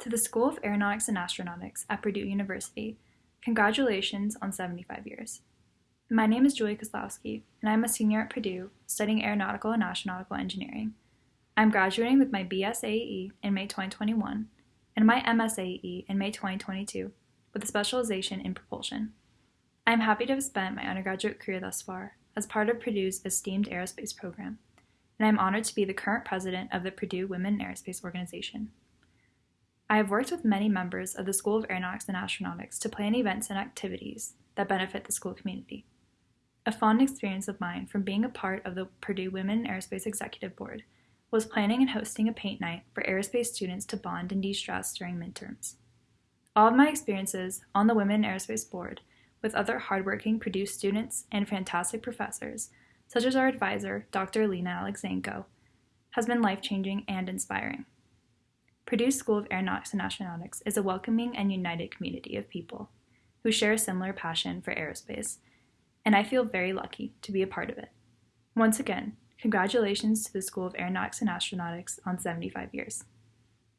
To the School of Aeronautics and Astronautics at Purdue University, congratulations on 75 years. My name is Julie Koslowski, and I'm a senior at Purdue studying aeronautical and astronautical engineering. I'm graduating with my BSAE in May 2021 and my MSAE in May 2022 with a specialization in propulsion. I am happy to have spent my undergraduate career thus far as part of Purdue's esteemed aerospace program, and I am honored to be the current president of the Purdue Women in Aerospace Organization. I have worked with many members of the School of Aeronautics and Astronautics to plan events and activities that benefit the school community. A fond experience of mine from being a part of the Purdue Women in Aerospace Executive Board was planning and hosting a paint night for aerospace students to bond and de stress during midterms. All of my experiences on the Women in Aerospace Board with other hardworking Purdue students and fantastic professors, such as our advisor, Dr. Alina Alexeenko, has been life changing and inspiring. Purdue School of Aeronautics and Astronautics is a welcoming and united community of people who share a similar passion for aerospace, and I feel very lucky to be a part of it. Once again, congratulations to the School of Aeronautics and Astronautics on 75 years.